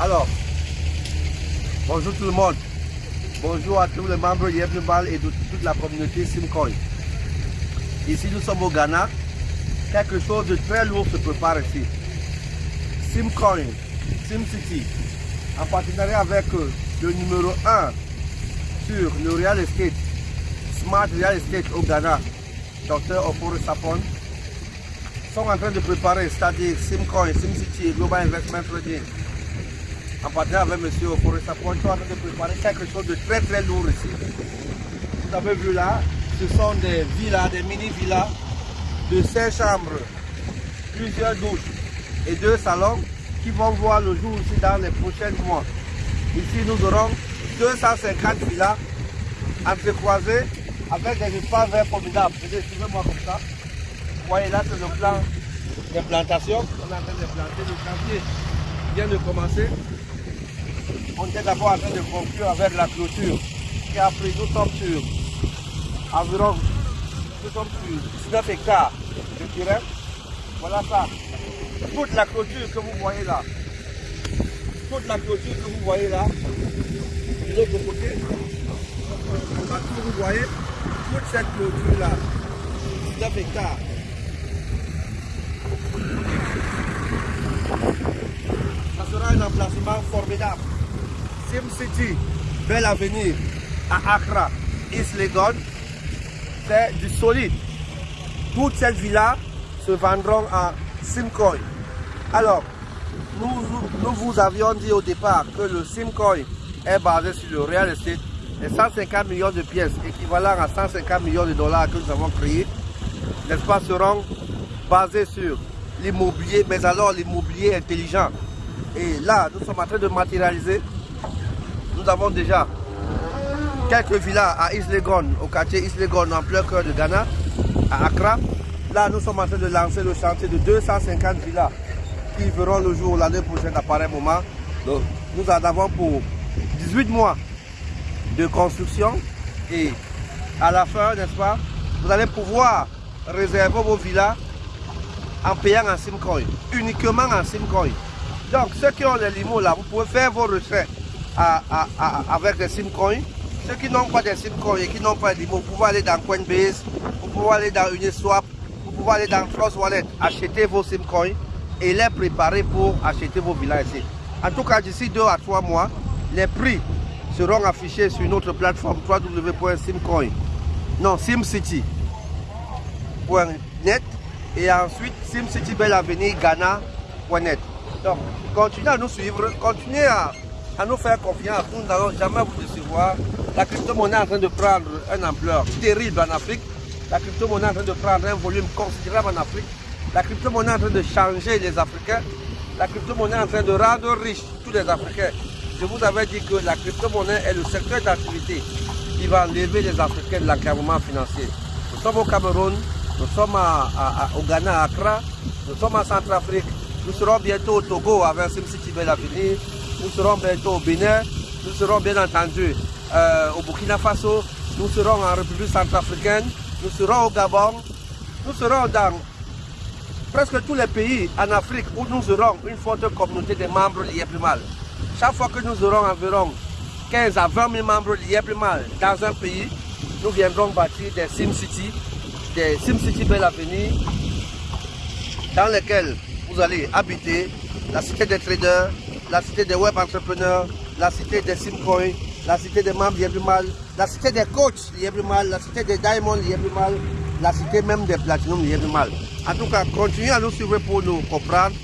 Alors, bonjour tout le monde. Bonjour à tous les membres Yebnubal et de toute la communauté Simcoin. Ici, nous sommes au Ghana. Quelque chose de très lourd se prépare ici. Simcoin, SimCity, en partenariat avec euh, le numéro 1 sur le real estate, Smart Real Estate au Ghana, Dr. Oporo Sapon, sont en train de préparer, c'est-à-dire Simcoin, SimCity Global Investment Trading, en partenariat avec M. Sapon, sont en train de préparer quelque chose de très très lourd ici. Vous avez vu là, ce sont des villas, des mini-villas de 5 chambres, plusieurs douches et deux salons qui vont voir le jour aussi dans les prochains mois. Ici, nous aurons 250 villas entrecroisées avec des espaces verts formidables. Suivez-moi comme ça. Vous voyez là, c'est le plan des plantations. On est en train de planter. Le chantier vient de commencer. On était d'abord en train de conclure avec la clôture qui a pris, nous sommes sur environ nous sur 19 hectares de terrain. Voilà ça. Toute la clôture que vous voyez là, toute la clôture que vous voyez là, de l'autre côté, vous voyez, toute cette clôture là, 19 hectares. Ça sera un emplacement formidable. Sim City, bel avenir à Accra, East Legon, c'est du solide. Toutes ces villas se vendront à Simcoin. Alors, nous, nous, vous avions dit au départ que le Simcoin est basé sur le real estate. Les 150 millions de pièces, équivalent à 150 millions de dollars que nous avons créés, n'est-ce pas, seront basés sur l'immobilier, mais alors l'immobilier intelligent. Et là, nous sommes en train de matérialiser. Nous avons déjà quelques villas à Islegon, au quartier Islegon, en plein cœur de Ghana, à Accra. Là, nous sommes en train de lancer le chantier de 250 villas qui verront le jour l'année prochaine à pareil moment. Donc, nous en avons pour 18 mois de construction et à la fin, n'est-ce pas, vous allez pouvoir réserver vos villas en payant en Simcoin, uniquement en Simcoin. Donc, ceux qui ont les limos là, vous pouvez faire vos retraits avec les Simcoin ceux qui n'ont pas des SIM-coins et qui n'ont pas de vous pouvez aller dans Coinbase, vous pouvez aller dans Uniswap, vous pouvez aller dans Trust Wallet, acheter vos SIM-coins et les préparer pour acheter vos villas ici. En tout cas, d'ici 2 à 3 mois, les prix seront affichés sur notre plateforme www.simcoin, non, SimCity.net et ensuite SimCity Belle Avenue Ghana.net. Donc, continuez à nous suivre, continuez à, à nous faire confiance, nous n'allons jamais vous décevoir la crypto-monnaie est en train de prendre une ampleur terrible en Afrique. La crypto-monnaie est en train de prendre un volume considérable en Afrique. La crypto-monnaie est en train de changer les Africains. La crypto-monnaie est en train de rendre riches tous les Africains. Je vous avais dit que la crypto-monnaie est le secteur d'activité qui va enlever les Africains de l'encadrement financier. Nous sommes au Cameroun, nous sommes au Ghana, à Accra, nous sommes en Centrafrique, nous serons bientôt au Togo avec SimCity Belle Avenir, nous serons bientôt au Bénin, nous serons bien entendu euh, au Burkina Faso, nous serons en République centrafricaine, nous serons au Gabon, nous serons dans presque tous les pays en Afrique où nous aurons une forte communauté de membres liés plus mal. Chaque fois que nous aurons environ 15 à 20 000 membres liés plus mal dans un pays, nous viendrons bâtir des SimCity, des SimCity Belle Avenue, dans lesquels vous allez habiter la cité des traders, la cité des web entrepreneurs, la cité des simcoins, la cité des membres mal, la cité des coachs mal, la cité des diamonds mal, la cité même des platinum mal. En tout cas, continuez à nous suivre pour nous comprendre,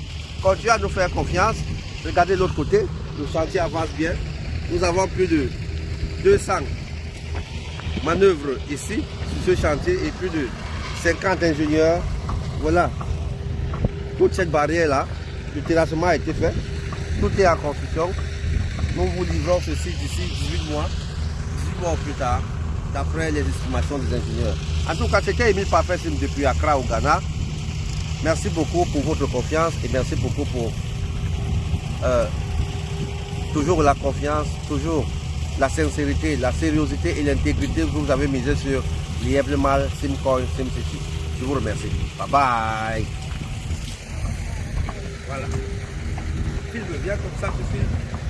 continuez à nous faire confiance. Regardez l'autre côté, le chantier avance bien. Nous avons plus de 200 manœuvres ici, sur ce chantier, et plus de 50 ingénieurs. Voilà, toute cette barrière-là, le terrassement a été fait, tout est en construction. Nous vous livrons ceci d'ici 18 mois, 18 mois plus tard, d'après les estimations des ingénieurs. En tout cas, c'était Emile Parfait depuis Accra au Ghana. Merci beaucoup pour votre confiance et merci beaucoup pour euh, toujours la confiance, toujours la sincérité, la sériosité et l'intégrité que vous avez misé sur Mal, Simcoin, SimCity. Je vous remercie. Bye bye. Voilà. Viens comme ça, tu filmes.